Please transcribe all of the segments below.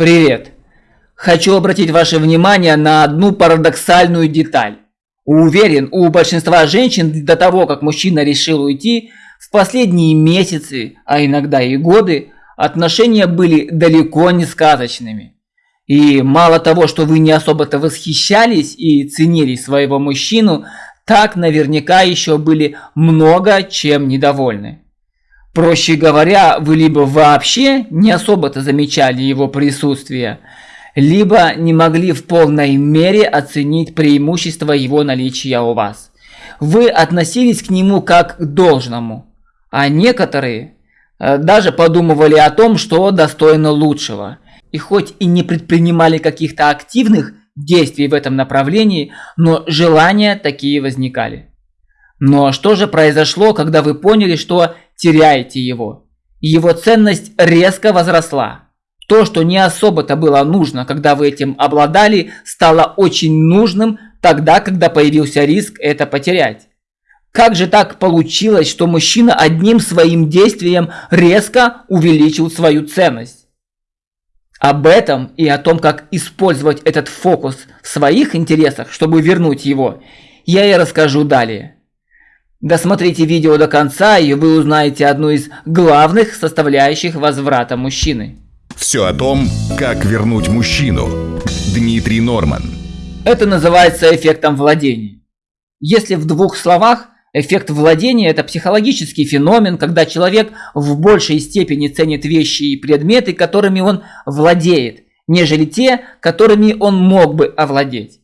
Привет! Хочу обратить ваше внимание на одну парадоксальную деталь. Уверен, у большинства женщин до того, как мужчина решил уйти, в последние месяцы, а иногда и годы, отношения были далеко не сказочными. И мало того, что вы не особо-то восхищались и ценили своего мужчину, так наверняка еще были много чем недовольны. Проще говоря, вы либо вообще не особо-то замечали его присутствие, либо не могли в полной мере оценить преимущество его наличия у вас. Вы относились к нему как к должному, а некоторые э, даже подумывали о том, что достойно лучшего. И хоть и не предпринимали каких-то активных действий в этом направлении, но желания такие возникали. Но что же произошло, когда вы поняли, что теряете его? его ценность резко возросла. То, что не особо-то было нужно, когда вы этим обладали, стало очень нужным тогда, когда появился риск это потерять. Как же так получилось, что мужчина одним своим действием резко увеличил свою ценность? Об этом и о том, как использовать этот фокус в своих интересах, чтобы вернуть его, я и расскажу далее. Досмотрите видео до конца, и вы узнаете одну из главных составляющих возврата мужчины. Все о том, как вернуть мужчину. Дмитрий Норман. Это называется эффектом владения. Если в двух словах, эффект владения – это психологический феномен, когда человек в большей степени ценит вещи и предметы, которыми он владеет, нежели те, которыми он мог бы овладеть.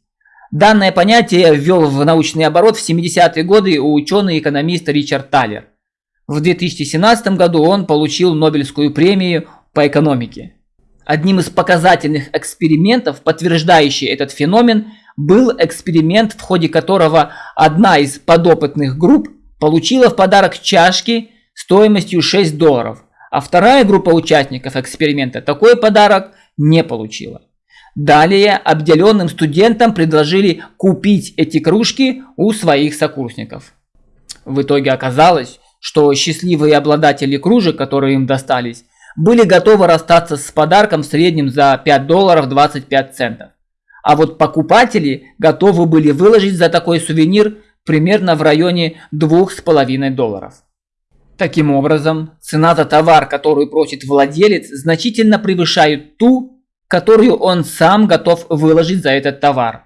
Данное понятие ввел в научный оборот в 70-е годы ученый-экономист Ричард Талер. В 2017 году он получил Нобелевскую премию по экономике. Одним из показательных экспериментов, подтверждающий этот феномен, был эксперимент, в ходе которого одна из подопытных групп получила в подарок чашки стоимостью 6 долларов, а вторая группа участников эксперимента такой подарок не получила. Далее обделенным студентам предложили купить эти кружки у своих сокурсников. В итоге оказалось, что счастливые обладатели кружек, которые им достались, были готовы расстаться с подарком в среднем за 5 долларов 25 центов. А вот покупатели готовы были выложить за такой сувенир примерно в районе 2,5 долларов. Таким образом, цена за товар, который просит владелец, значительно превышает ту, которую он сам готов выложить за этот товар.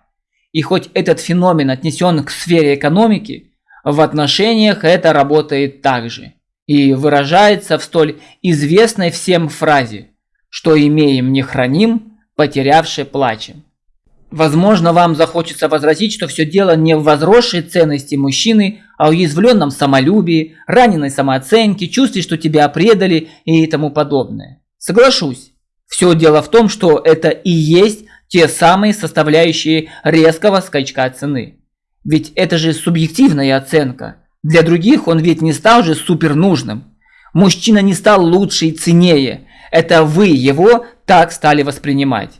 И хоть этот феномен отнесен к сфере экономики, в отношениях это работает также и выражается в столь известной всем фразе «что имеем не храним, потерявши плачем». Возможно, вам захочется возразить, что все дело не в возросшей ценности мужчины, а в уязвленном самолюбии, раненой самооценке, чувстве, что тебя предали и тому подобное. Соглашусь. Все дело в том, что это и есть те самые составляющие резкого скачка цены. Ведь это же субъективная оценка. Для других он ведь не стал же супер нужным. Мужчина не стал лучше и ценнее. Это вы его так стали воспринимать.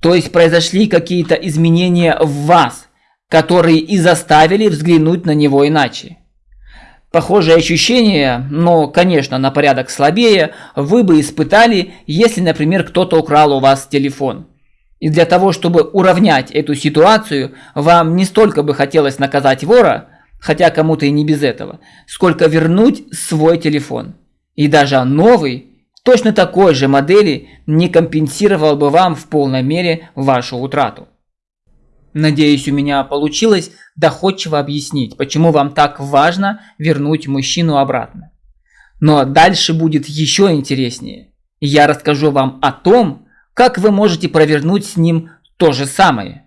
То есть произошли какие-то изменения в вас, которые и заставили взглянуть на него иначе. Похожие ощущения, но, конечно, на порядок слабее, вы бы испытали, если, например, кто-то украл у вас телефон. И для того, чтобы уравнять эту ситуацию, вам не столько бы хотелось наказать вора, хотя кому-то и не без этого, сколько вернуть свой телефон. И даже новый, точно такой же модели, не компенсировал бы вам в полной мере вашу утрату. Надеюсь, у меня получилось доходчиво объяснить, почему вам так важно вернуть мужчину обратно. Но дальше будет еще интереснее. Я расскажу вам о том, как вы можете провернуть с ним то же самое.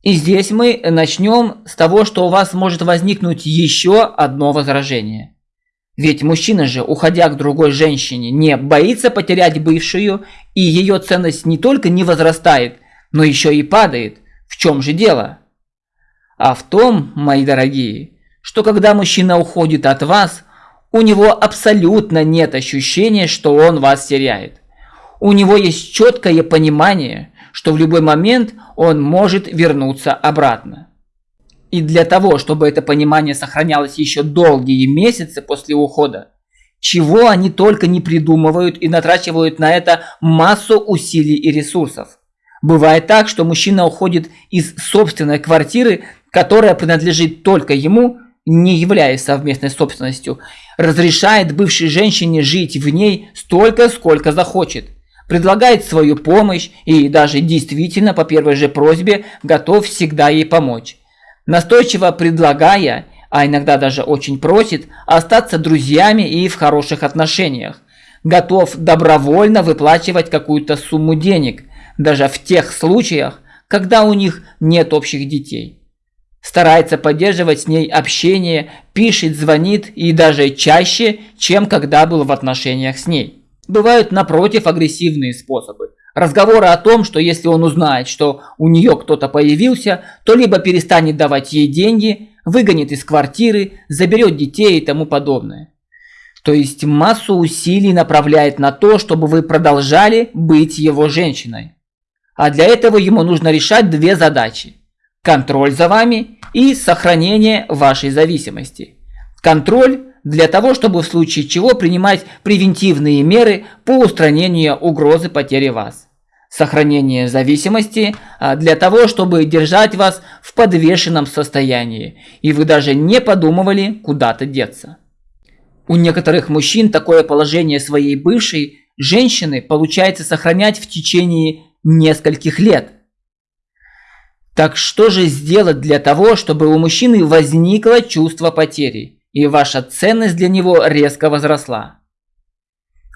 И здесь мы начнем с того, что у вас может возникнуть еще одно возражение. Ведь мужчина же, уходя к другой женщине, не боится потерять бывшую, и ее ценность не только не возрастает, но еще и падает – в чем же дело? А в том, мои дорогие, что когда мужчина уходит от вас, у него абсолютно нет ощущения, что он вас теряет. У него есть четкое понимание, что в любой момент он может вернуться обратно. И для того, чтобы это понимание сохранялось еще долгие месяцы после ухода, чего они только не придумывают и натрачивают на это массу усилий и ресурсов. Бывает так, что мужчина уходит из собственной квартиры, которая принадлежит только ему, не являясь совместной собственностью, разрешает бывшей женщине жить в ней столько, сколько захочет, предлагает свою помощь и даже действительно по первой же просьбе готов всегда ей помочь. Настойчиво предлагая, а иногда даже очень просит, остаться друзьями и в хороших отношениях. Готов добровольно выплачивать какую-то сумму денег, даже в тех случаях, когда у них нет общих детей. Старается поддерживать с ней общение, пишет, звонит и даже чаще, чем когда был в отношениях с ней. Бывают напротив агрессивные способы. Разговоры о том, что если он узнает, что у нее кто-то появился, то либо перестанет давать ей деньги, выгонит из квартиры, заберет детей и тому подобное. То есть массу усилий направляет на то, чтобы вы продолжали быть его женщиной. А для этого ему нужно решать две задачи. Контроль за вами и сохранение вашей зависимости. Контроль для того, чтобы в случае чего принимать превентивные меры по устранению угрозы потери вас. Сохранение зависимости а, для того, чтобы держать вас в подвешенном состоянии, и вы даже не подумывали куда-то деться. У некоторых мужчин такое положение своей бывшей женщины получается сохранять в течение нескольких лет. Так что же сделать для того, чтобы у мужчины возникло чувство потери, и ваша ценность для него резко возросла?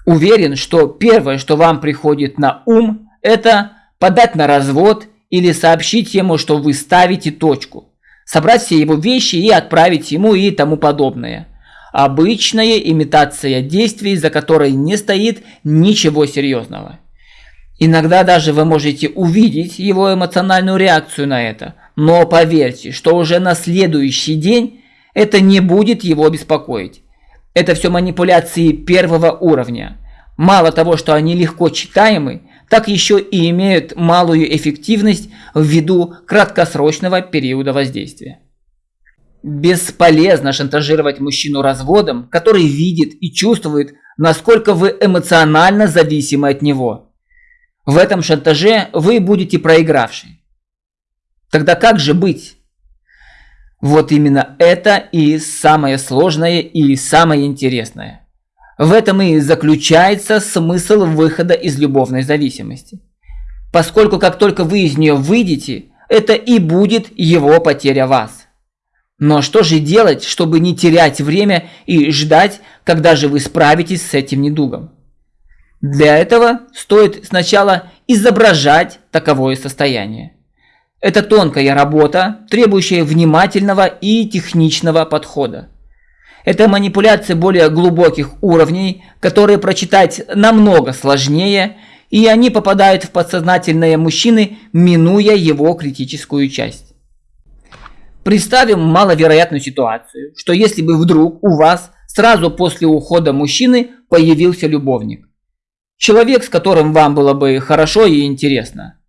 Уверен, что первое, что вам приходит на ум, это подать на развод или сообщить ему, что вы ставите точку, собрать все его вещи и отправить ему и тому подобное. Обычная имитация действий, за которой не стоит ничего серьезного. Иногда даже вы можете увидеть его эмоциональную реакцию на это, но поверьте, что уже на следующий день это не будет его беспокоить. Это все манипуляции первого уровня. Мало того, что они легко читаемы, так еще и имеют малую эффективность ввиду краткосрочного периода воздействия. Бесполезно шантажировать мужчину разводом, который видит и чувствует, насколько вы эмоционально зависимы от него. В этом шантаже вы будете проигравший. Тогда как же быть? Вот именно это и самое сложное и самое интересное. В этом и заключается смысл выхода из любовной зависимости. Поскольку как только вы из нее выйдете, это и будет его потеря вас. Но что же делать, чтобы не терять время и ждать, когда же вы справитесь с этим недугом? Для этого стоит сначала изображать таковое состояние. Это тонкая работа, требующая внимательного и техничного подхода. Это манипуляция более глубоких уровней, которые прочитать намного сложнее, и они попадают в подсознательное мужчины, минуя его критическую часть. Представим маловероятную ситуацию, что если бы вдруг у вас сразу после ухода мужчины появился любовник. Человек, с которым вам было бы хорошо и интересно.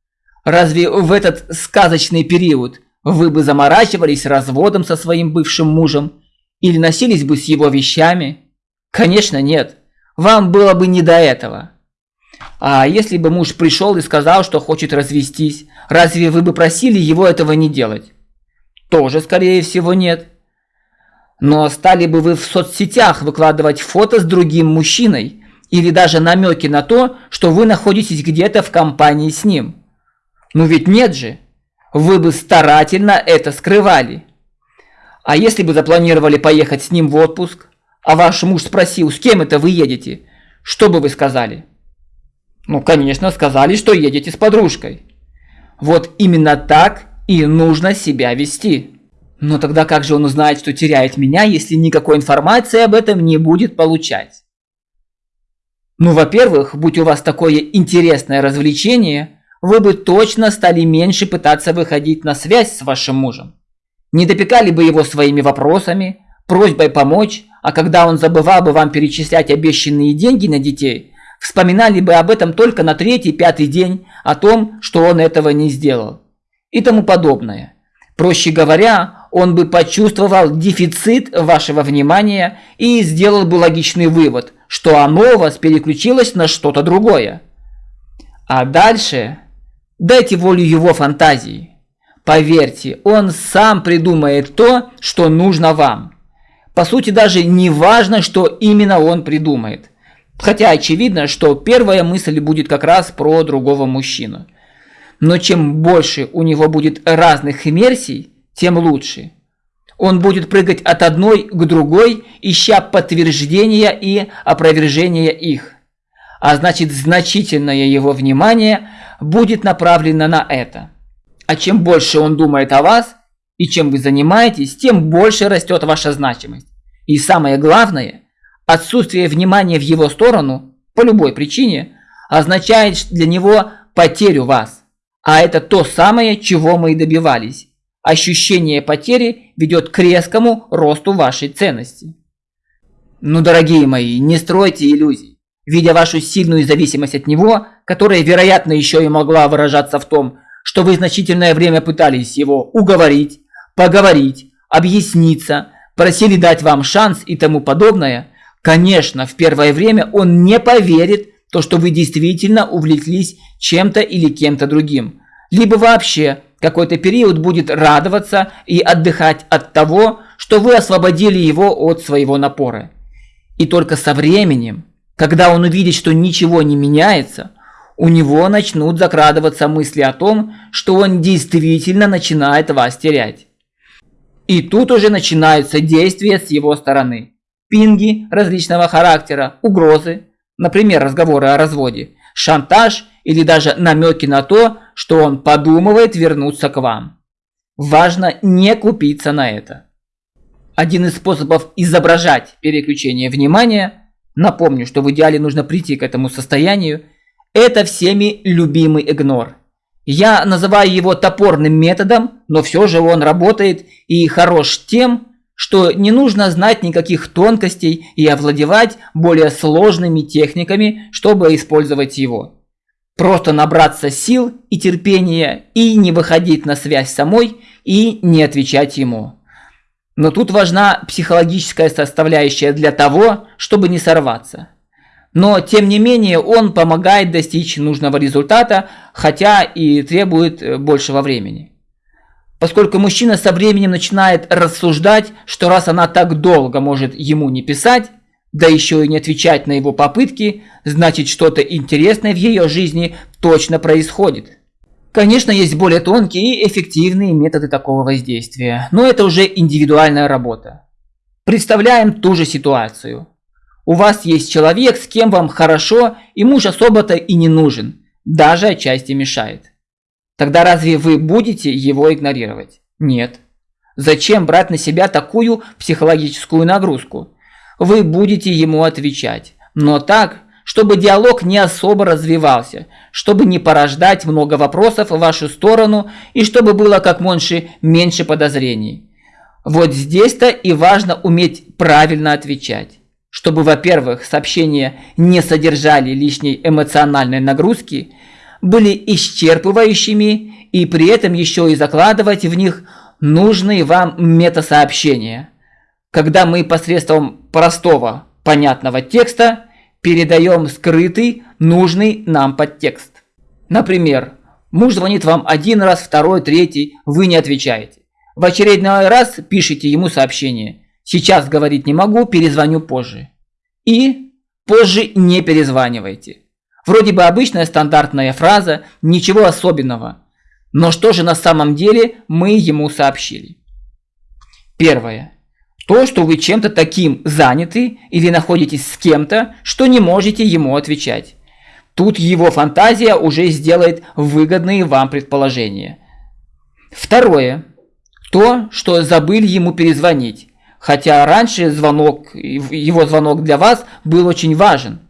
Разве в этот сказочный период вы бы заморачивались разводом со своим бывшим мужем или носились бы с его вещами? Конечно, нет. Вам было бы не до этого. А если бы муж пришел и сказал, что хочет развестись, разве вы бы просили его этого не делать? Тоже, скорее всего, нет. Но стали бы вы в соцсетях выкладывать фото с другим мужчиной, или даже намеки на то, что вы находитесь где-то в компании с ним. Ну ведь нет же. Вы бы старательно это скрывали. А если бы запланировали поехать с ним в отпуск, а ваш муж спросил, с кем это вы едете, что бы вы сказали? Ну, конечно, сказали, что едете с подружкой. Вот именно так и нужно себя вести. Но тогда как же он узнает, что теряет меня, если никакой информации об этом не будет получать? Ну, во-первых, будь у вас такое интересное развлечение, вы бы точно стали меньше пытаться выходить на связь с вашим мужем. Не допекали бы его своими вопросами, просьбой помочь, а когда он забывал бы вам перечислять обещанные деньги на детей, вспоминали бы об этом только на третий-пятый день, о том, что он этого не сделал. И тому подобное. Проще говоря, он бы почувствовал дефицит вашего внимания и сделал бы логичный вывод, что оно у вас переключилось на что-то другое. А дальше дайте волю его фантазии. Поверьте, он сам придумает то, что нужно вам. По сути, даже не важно, что именно он придумает. Хотя очевидно, что первая мысль будет как раз про другого мужчину. Но чем больше у него будет разных иммерсий, тем лучше. Он будет прыгать от одной к другой, ища подтверждения и опровержения их. А значит, значительное его внимание будет направлено на это. А чем больше он думает о вас и чем вы занимаетесь, тем больше растет ваша значимость. И самое главное, отсутствие внимания в его сторону по любой причине означает для него потерю вас. А это то самое, чего мы и добивались. Ощущение потери ведет к резкому росту вашей ценности. Ну, дорогие мои, не стройте иллюзий. Видя вашу сильную зависимость от него, которая, вероятно, еще и могла выражаться в том, что вы значительное время пытались его уговорить, поговорить, объясниться, просили дать вам шанс и тому подобное, конечно, в первое время он не поверит, то, что вы действительно увлеклись чем-то или кем-то другим. Либо вообще какой-то период будет радоваться и отдыхать от того, что вы освободили его от своего напора. И только со временем, когда он увидит, что ничего не меняется, у него начнут закрадываться мысли о том, что он действительно начинает вас терять. И тут уже начинаются действия с его стороны. Пинги различного характера, угрозы, например, разговоры о разводе, шантаж или даже намеки на то, что он подумывает вернуться к вам. Важно не купиться на это. Один из способов изображать переключение внимания, напомню, что в идеале нужно прийти к этому состоянию – это всеми любимый игнор. Я называю его топорным методом, но все же он работает и хорош тем, что не нужно знать никаких тонкостей и овладевать более сложными техниками, чтобы использовать его. Просто набраться сил и терпения и не выходить на связь самой и не отвечать ему. Но тут важна психологическая составляющая для того, чтобы не сорваться. Но, тем не менее, он помогает достичь нужного результата, хотя и требует э, большего времени. Поскольку мужчина со временем начинает рассуждать, что раз она так долго может ему не писать, да еще и не отвечать на его попытки, значит что-то интересное в ее жизни точно происходит. Конечно, есть более тонкие и эффективные методы такого воздействия, но это уже индивидуальная работа. Представляем ту же ситуацию. У вас есть человек, с кем вам хорошо, и муж особо-то и не нужен, даже отчасти мешает. Тогда разве вы будете его игнорировать? Нет. Зачем брать на себя такую психологическую нагрузку? Вы будете ему отвечать, но так, чтобы диалог не особо развивался, чтобы не порождать много вопросов в вашу сторону и чтобы было как меньше, меньше подозрений. Вот здесь-то и важно уметь правильно отвечать чтобы, во-первых, сообщения не содержали лишней эмоциональной нагрузки, были исчерпывающими и при этом еще и закладывать в них нужные вам метасообщения. Когда мы посредством простого, понятного текста передаем скрытый, нужный нам подтекст. Например, муж звонит вам один раз, второй, третий, вы не отвечаете. В очередной раз пишите ему сообщение – Сейчас говорить не могу, перезвоню позже. И позже не перезванивайте. Вроде бы обычная стандартная фраза, ничего особенного. Но что же на самом деле мы ему сообщили? Первое. То, что вы чем-то таким заняты или находитесь с кем-то, что не можете ему отвечать. Тут его фантазия уже сделает выгодные вам предположения. Второе. То, что забыли ему перезвонить. Хотя раньше звонок, его звонок для вас был очень важен.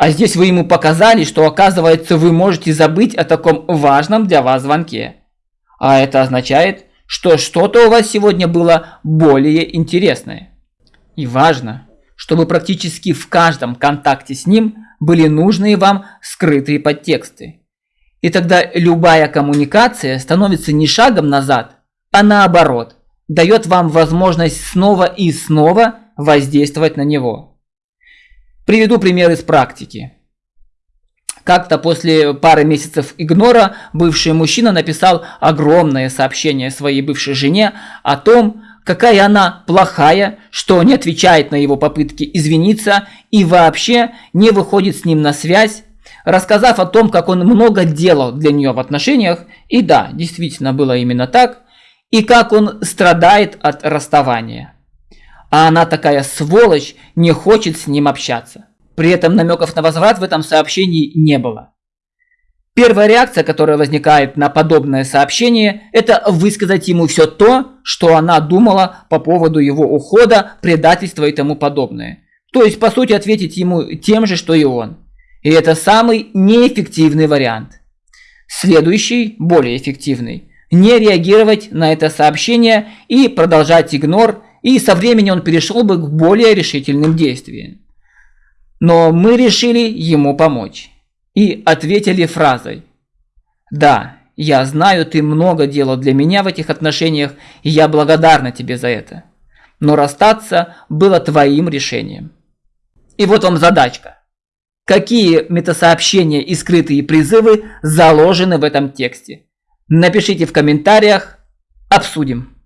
А здесь вы ему показали, что оказывается вы можете забыть о таком важном для вас звонке. А это означает, что что-то у вас сегодня было более интересное. И важно, чтобы практически в каждом контакте с ним были нужные вам скрытые подтексты. И тогда любая коммуникация становится не шагом назад, а наоборот – дает вам возможность снова и снова воздействовать на него. Приведу пример из практики. Как-то после пары месяцев игнора бывший мужчина написал огромное сообщение своей бывшей жене о том, какая она плохая, что не отвечает на его попытки извиниться и вообще не выходит с ним на связь, рассказав о том, как он много делал для нее в отношениях, и да, действительно было именно так, и как он страдает от расставания. А она такая сволочь, не хочет с ним общаться. При этом намеков на возврат в этом сообщении не было. Первая реакция, которая возникает на подобное сообщение, это высказать ему все то, что она думала по поводу его ухода, предательства и тому подобное. То есть, по сути, ответить ему тем же, что и он. И это самый неэффективный вариант. Следующий, более эффективный. Не реагировать на это сообщение и продолжать игнор, и со временем он перешел бы к более решительным действиям. Но мы решили ему помочь. И ответили фразой «Да, я знаю, ты много делал для меня в этих отношениях, и я благодарна тебе за это. Но расстаться было твоим решением». И вот вам задачка. Какие метасообщения и скрытые призывы заложены в этом тексте? Напишите в комментариях, обсудим.